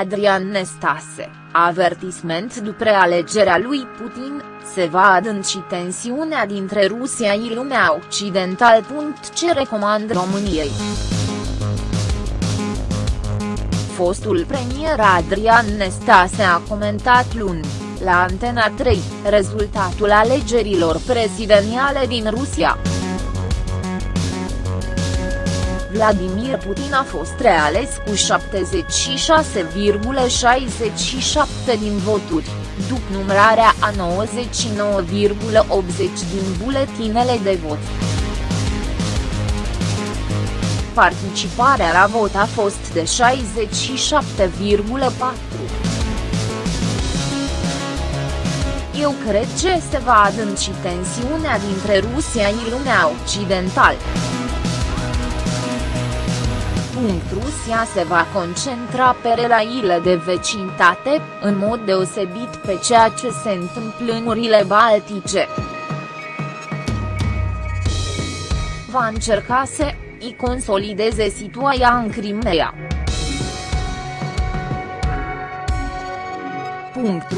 Adrian Nestase, avertisment după alegerea lui Putin, se va adânci tensiunea dintre Rusia și lumea occidentală. Ce recomand României? Fostul premier Adrian Nestase a comentat luni, la Antena 3, rezultatul alegerilor prezidențiale din Rusia. Vladimir Putin a fost reales cu 76,67 din voturi, după numărarea a 99,80 din buletinele de vot. Participarea la vot a fost de 67,4. Eu cred că se va adânci tensiunea dintre Rusia și lumea occidentală. Rusia se va concentra pe relațiile de vecinătate, în mod deosebit pe ceea ce se întâmplă în urile baltice. Va încerca să i consolideze situația în Crimea.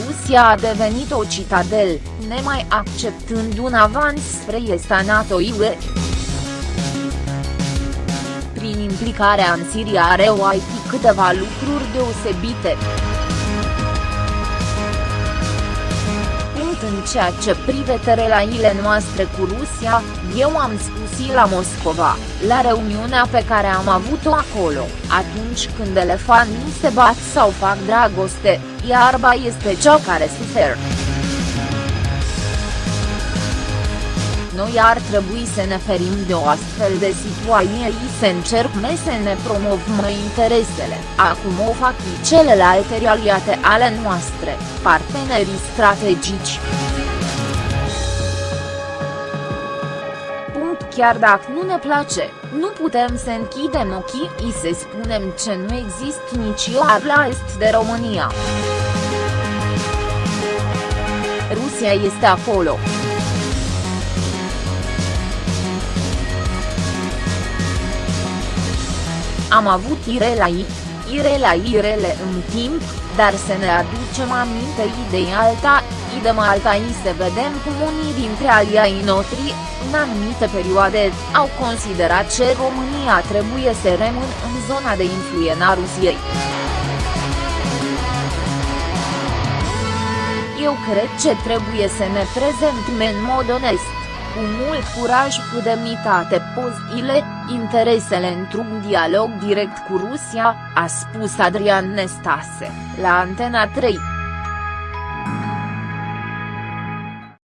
Rusia a devenit o citadel, nemai acceptând un avans spre esta NATO-UE prin implicarea în Siria are OIT câteva lucruri deosebite. Punct în ceea ce privește relațiile noastre cu Rusia, eu am spus la Moscova, la reuniunea pe care am avut-o acolo, atunci când elefanții se bat sau fac dragoste, iarba este cea care suferă. Noi ar trebui să ne ferim de o astfel de situație și să încercăm să ne promovăm interesele, acum o fac și celelalte realitate ale noastre, partenerii strategici. Punct chiar dacă nu ne place, nu putem să închidem ochii și să spunem că nu există nici iar la est de România. Rusia este acolo. Am avut irelai, irelai irele în timp, dar să ne aducem aminte idei alta, idem alta și să vedem cum unii dintre aliai noștri, în anumite perioade, au considerat că România trebuie să rămână în zona de influență a Rusiei. Eu cred că trebuie să ne prezentăm în mod onest cu mult curaj cu demnitate pozile, interesele într-un dialog direct cu Rusia, a spus Adrian Nestase, la Antena 3.